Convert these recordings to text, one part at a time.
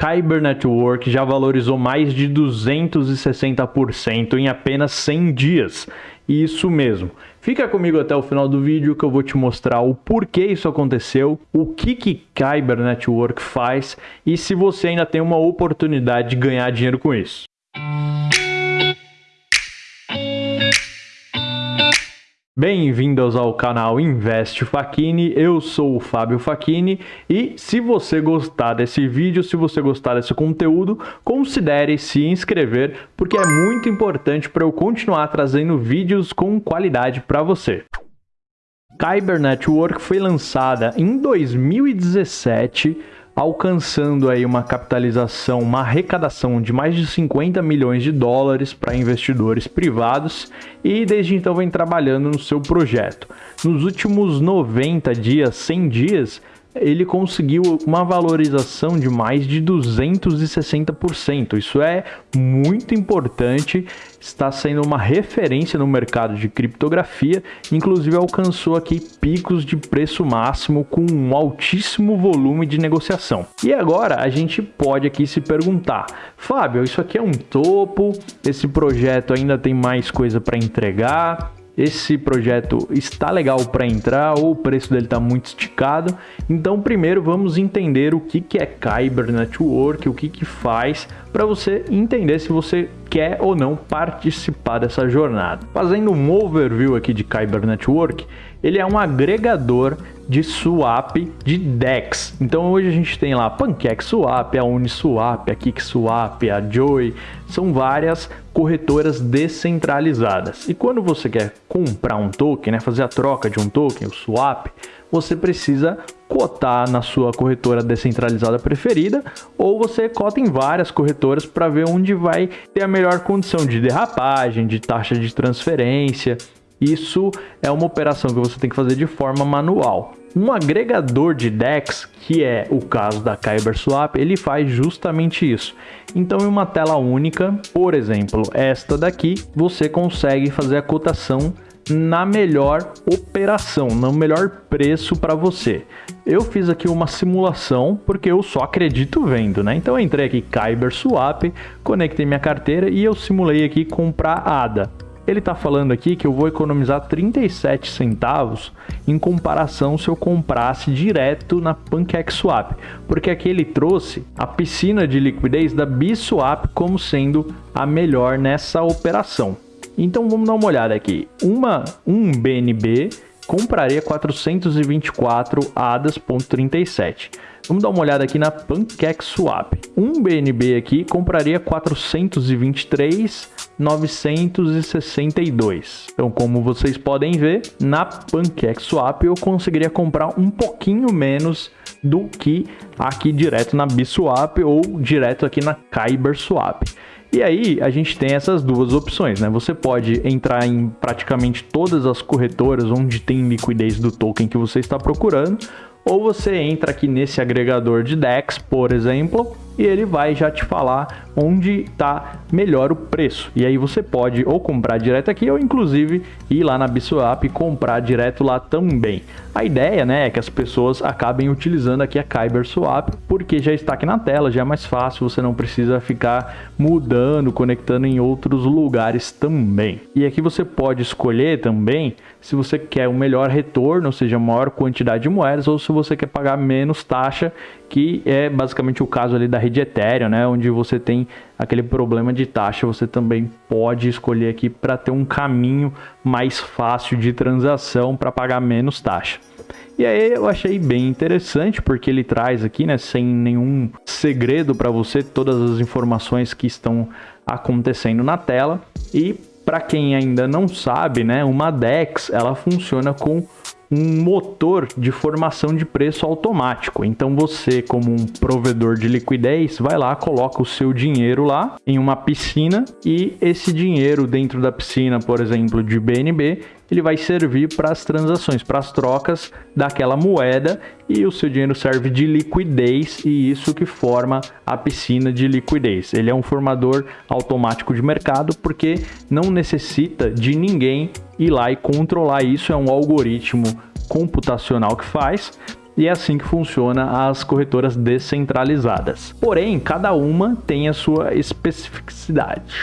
Kyber Network já valorizou mais de 260% em apenas 100 dias. Isso mesmo. Fica comigo até o final do vídeo que eu vou te mostrar o porquê isso aconteceu, o que que Kyber Network faz e se você ainda tem uma oportunidade de ganhar dinheiro com isso. Bem-vindos ao canal Investe Facchini, eu sou o Fábio Facchini e se você gostar desse vídeo, se você gostar desse conteúdo, considere se inscrever porque é muito importante para eu continuar trazendo vídeos com qualidade para você. Kyber Network foi lançada em 2017 alcançando aí uma capitalização, uma arrecadação de mais de 50 milhões de dólares para investidores privados e desde então vem trabalhando no seu projeto. Nos últimos 90 dias, 100 dias, ele conseguiu uma valorização de mais de 260%. Isso é muito importante, está sendo uma referência no mercado de criptografia, inclusive alcançou aqui picos de preço máximo com um altíssimo volume de negociação. E agora a gente pode aqui se perguntar, Fábio, isso aqui é um topo, esse projeto ainda tem mais coisa para entregar, esse projeto está legal para entrar ou o preço dele está muito esticado. Então, primeiro vamos entender o que, que é Kyber Network, o que, que faz, para você entender se você quer ou não participar dessa jornada. Fazendo um overview aqui de Kyber Network, ele é um agregador de swap de DEX. Então hoje a gente tem lá a PancakeSwap, a Uniswap, a KickSwap, a Joy, são várias corretoras descentralizadas. E quando você quer comprar um token, né, fazer a troca de um token, o swap, você precisa cotar na sua corretora descentralizada preferida ou você cota em várias corretoras para ver onde vai ter a melhor condição de derrapagem, de taxa de transferência. Isso é uma operação que você tem que fazer de forma manual. Um agregador de DEX, que é o caso da Kyber Swap, ele faz justamente isso. Então, em uma tela única, por exemplo, esta daqui, você consegue fazer a cotação na melhor operação, no melhor preço para você. Eu fiz aqui uma simulação porque eu só acredito vendo, né? Então eu entrei aqui Kyber Swap, conectei minha carteira e eu simulei aqui comprar ADA. Ele está falando aqui que eu vou economizar 37 centavos em comparação se eu comprasse direto na PancakeSwap, porque aqui ele trouxe a piscina de liquidez da Biswap como sendo a melhor nessa operação. Então vamos dar uma olhada aqui. Uma, um BNB compraria 424 ADAS.37. Vamos dar uma olhada aqui na PancakeSwap. Um BNB aqui compraria 423,962. Então, como vocês podem ver, na PancakeSwap eu conseguiria comprar um pouquinho menos do que aqui direto na Biswap ou direto aqui na KyberSwap. E aí a gente tem essas duas opções, né? Você pode entrar em praticamente todas as corretoras onde tem liquidez do token que você está procurando, ou você entra aqui nesse agregador de DEX, por exemplo, e ele vai já te falar onde está melhor o preço. E aí você pode ou comprar direto aqui ou inclusive ir lá na Biswap e comprar direto lá também. A ideia né, é que as pessoas acabem utilizando aqui a Kyber Swap porque já está aqui na tela, já é mais fácil, você não precisa ficar mudando, conectando em outros lugares também. E aqui você pode escolher também se você quer o um melhor retorno, ou seja, maior quantidade de moedas, ou se você quer pagar menos taxa, que é basicamente o caso ali da rede Ethereum, né, onde você tem aquele problema de taxa, você também pode escolher aqui para ter um caminho mais fácil de transação para pagar menos taxa. E aí eu achei bem interessante porque ele traz aqui, né, sem nenhum segredo para você, todas as informações que estão acontecendo na tela e para quem ainda não sabe, né, uma DEX ela funciona com um motor de formação de preço automático. Então você, como um provedor de liquidez, vai lá, coloca o seu dinheiro lá em uma piscina e esse dinheiro dentro da piscina, por exemplo, de BNB, ele vai servir para as transações, para as trocas daquela moeda e o seu dinheiro serve de liquidez e isso que forma a piscina de liquidez. Ele é um formador automático de mercado porque não necessita de ninguém ir lá e controlar isso, é um algoritmo computacional que faz e é assim que funciona as corretoras descentralizadas. Porém, cada uma tem a sua especificidade,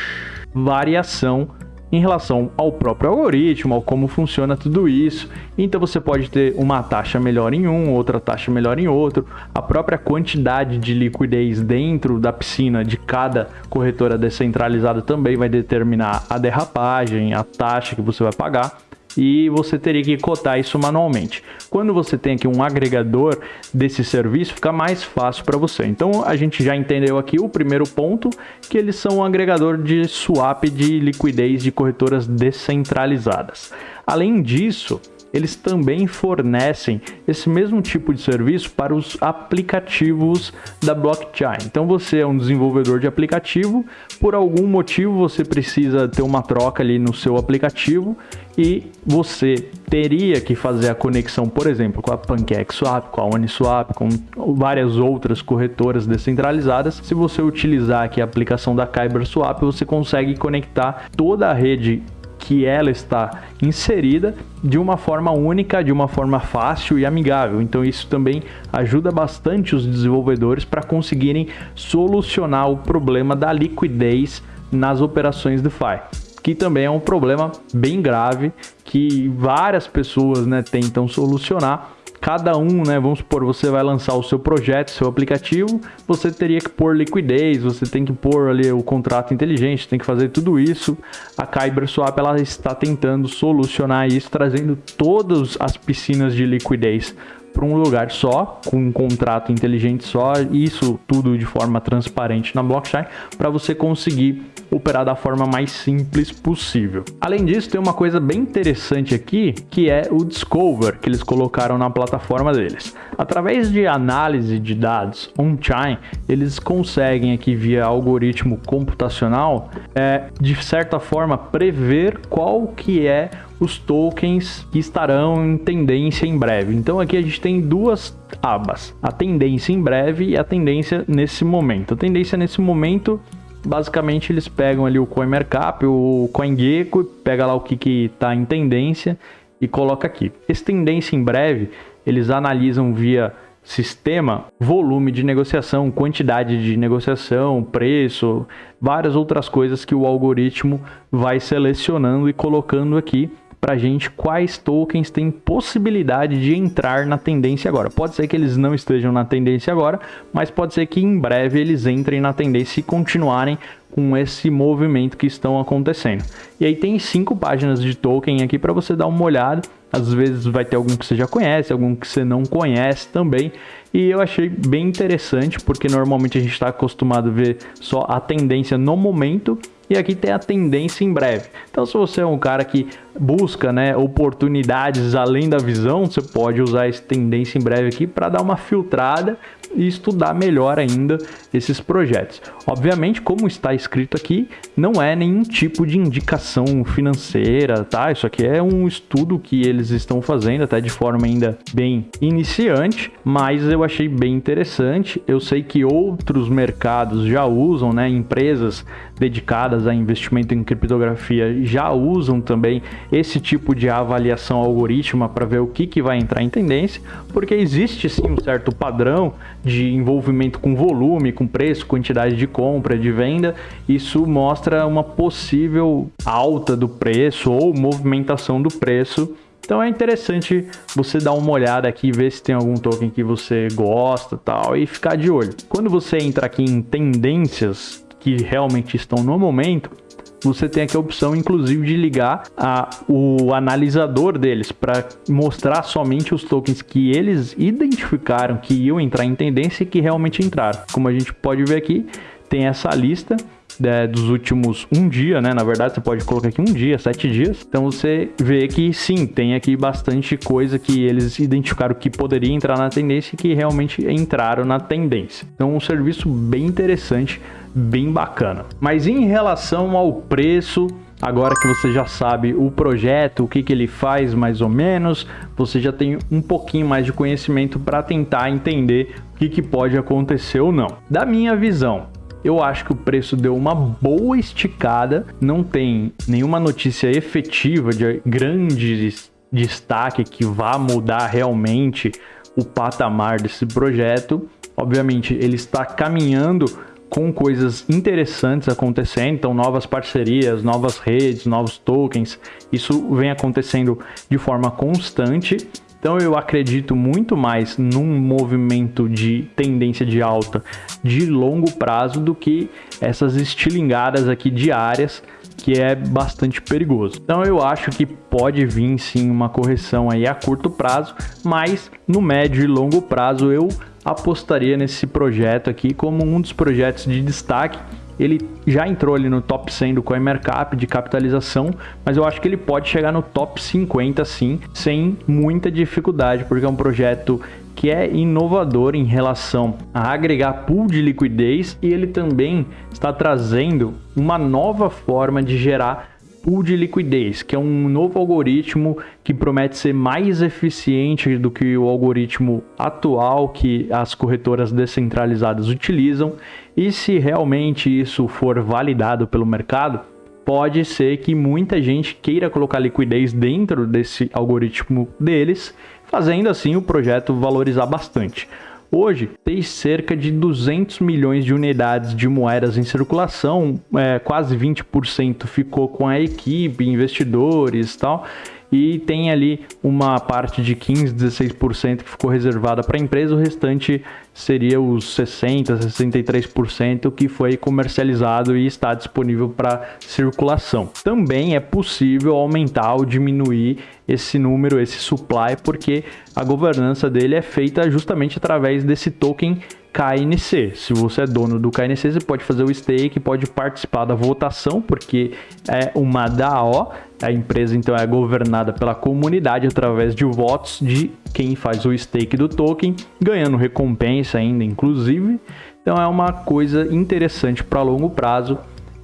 variação em relação ao próprio algoritmo, ao como funciona tudo isso. Então você pode ter uma taxa melhor em um, outra taxa melhor em outro. A própria quantidade de liquidez dentro da piscina de cada corretora descentralizada também vai determinar a derrapagem, a taxa que você vai pagar e você teria que cotar isso manualmente. Quando você tem aqui um agregador desse serviço, fica mais fácil para você. Então a gente já entendeu aqui o primeiro ponto, que eles são um agregador de swap de liquidez de corretoras descentralizadas. Além disso, eles também fornecem esse mesmo tipo de serviço para os aplicativos da blockchain. Então você é um desenvolvedor de aplicativo, por algum motivo você precisa ter uma troca ali no seu aplicativo e você teria que fazer a conexão, por exemplo, com a PancakeSwap, com a Uniswap, com várias outras corretoras descentralizadas. Se você utilizar aqui a aplicação da KyberSwap, você consegue conectar toda a rede que ela está inserida de uma forma única, de uma forma fácil e amigável. Então isso também ajuda bastante os desenvolvedores para conseguirem solucionar o problema da liquidez nas operações DeFi que também é um problema bem grave que várias pessoas né, tentam solucionar cada um, né, vamos supor, você vai lançar o seu projeto, seu aplicativo, você teria que pôr liquidez, você tem que pôr ali o contrato inteligente, tem que fazer tudo isso. A Kyber Swap ela está tentando solucionar isso, trazendo todas as piscinas de liquidez para um lugar só, com um contrato inteligente só, isso tudo de forma transparente na blockchain, para você conseguir operar da forma mais simples possível. Além disso, tem uma coisa bem interessante aqui, que é o Discover, que eles colocaram na plataforma deles. Através de análise de dados on-chain, eles conseguem aqui via algoritmo computacional, é, de certa forma, prever qual que é os tokens que estarão em tendência em breve. Então aqui a gente tem duas abas, a tendência em breve e a tendência nesse momento. A tendência nesse momento basicamente eles pegam ali o CoinMarkup, o CoinGecko, pega lá o que que está em tendência e coloca aqui. Esse tendência em breve, eles analisam via sistema, volume de negociação, quantidade de negociação, preço, várias outras coisas que o algoritmo vai selecionando e colocando aqui para a gente quais tokens têm possibilidade de entrar na tendência agora. Pode ser que eles não estejam na tendência agora, mas pode ser que em breve eles entrem na tendência e continuarem com esse movimento que estão acontecendo. E aí tem cinco páginas de token aqui para você dar uma olhada. Às vezes vai ter algum que você já conhece, algum que você não conhece também. E eu achei bem interessante, porque normalmente a gente está acostumado a ver só a tendência no momento e aqui tem a tendência em breve. Então, se você é um cara que busca né, oportunidades além da visão, você pode usar esse tendência em breve aqui para dar uma filtrada e estudar melhor ainda esses projetos. Obviamente, como está escrito aqui, não é nenhum tipo de indicação financeira, tá? Isso aqui é um estudo que eles estão fazendo, até de forma ainda bem iniciante, mas eu achei bem interessante. Eu sei que outros mercados já usam, né? Empresas dedicadas a investimento em criptografia já usam também esse tipo de avaliação algorítmica para ver o que, que vai entrar em tendência, porque existe sim um certo padrão de envolvimento com volume, com preço, quantidade de compra, de venda, isso mostra uma possível alta do preço ou movimentação do preço. Então é interessante você dar uma olhada aqui, ver se tem algum token que você gosta tal e ficar de olho. Quando você entra aqui em tendências que realmente estão no momento, você tem aqui a opção, inclusive, de ligar a, o analisador deles para mostrar somente os tokens que eles identificaram que iam entrar em tendência e que realmente entraram. Como a gente pode ver aqui, tem essa lista né, dos últimos um dia, né? Na verdade, você pode colocar aqui um dia, sete dias. Então você vê que sim, tem aqui bastante coisa que eles identificaram que poderia entrar na tendência e que realmente entraram na tendência. Então, um serviço bem interessante bem bacana. Mas em relação ao preço, agora que você já sabe o projeto, o que, que ele faz mais ou menos, você já tem um pouquinho mais de conhecimento para tentar entender o que, que pode acontecer ou não. Da minha visão, eu acho que o preço deu uma boa esticada, não tem nenhuma notícia efetiva de grande destaque que vá mudar realmente o patamar desse projeto. Obviamente, ele está caminhando com coisas interessantes acontecendo, então novas parcerias, novas redes, novos tokens, isso vem acontecendo de forma constante. Então eu acredito muito mais num movimento de tendência de alta de longo prazo do que essas estilingadas aqui diárias que é bastante perigoso. Então eu acho que pode vir sim uma correção aí a curto prazo, mas no médio e longo prazo eu apostaria nesse projeto aqui como um dos projetos de destaque. Ele já entrou ali no top 100 do CoinMarkup de capitalização, mas eu acho que ele pode chegar no top 50 sim, sem muita dificuldade, porque é um projeto que é inovador em relação a agregar pool de liquidez e ele também está trazendo uma nova forma de gerar pool de liquidez, que é um novo algoritmo que promete ser mais eficiente do que o algoritmo atual que as corretoras descentralizadas utilizam. E se realmente isso for validado pelo mercado, pode ser que muita gente queira colocar liquidez dentro desse algoritmo deles, fazendo assim o projeto valorizar bastante. Hoje, tem cerca de 200 milhões de unidades de moedas em circulação, é, quase 20% ficou com a equipe, investidores e tal, e tem ali uma parte de 15, 16% que ficou reservada para a empresa, o restante seria os 60, 63% que foi comercializado e está disponível para circulação. Também é possível aumentar ou diminuir esse número, esse supply, porque a governança dele é feita justamente através desse token KNC. Se você é dono do KNC, você pode fazer o stake, pode participar da votação, porque é uma DAO. A empresa então é governada pela comunidade através de votos de quem faz o stake do token, ganhando recompensa ainda, inclusive. Então é uma coisa interessante para longo prazo.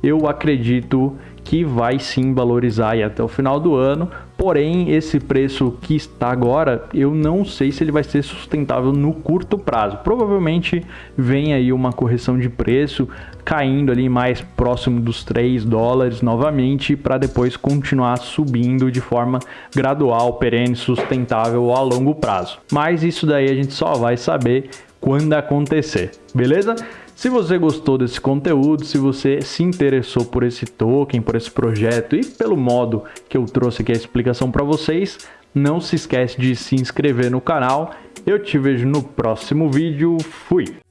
Eu acredito que vai sim valorizar até o final do ano. Porém, esse preço que está agora, eu não sei se ele vai ser sustentável no curto prazo. Provavelmente vem aí uma correção de preço, caindo ali mais próximo dos 3 dólares novamente, para depois continuar subindo de forma gradual, perene, sustentável a longo prazo. Mas isso daí a gente só vai saber quando acontecer, beleza? Se você gostou desse conteúdo, se você se interessou por esse token, por esse projeto e pelo modo que eu trouxe aqui a explicação para vocês, não se esquece de se inscrever no canal. Eu te vejo no próximo vídeo. Fui!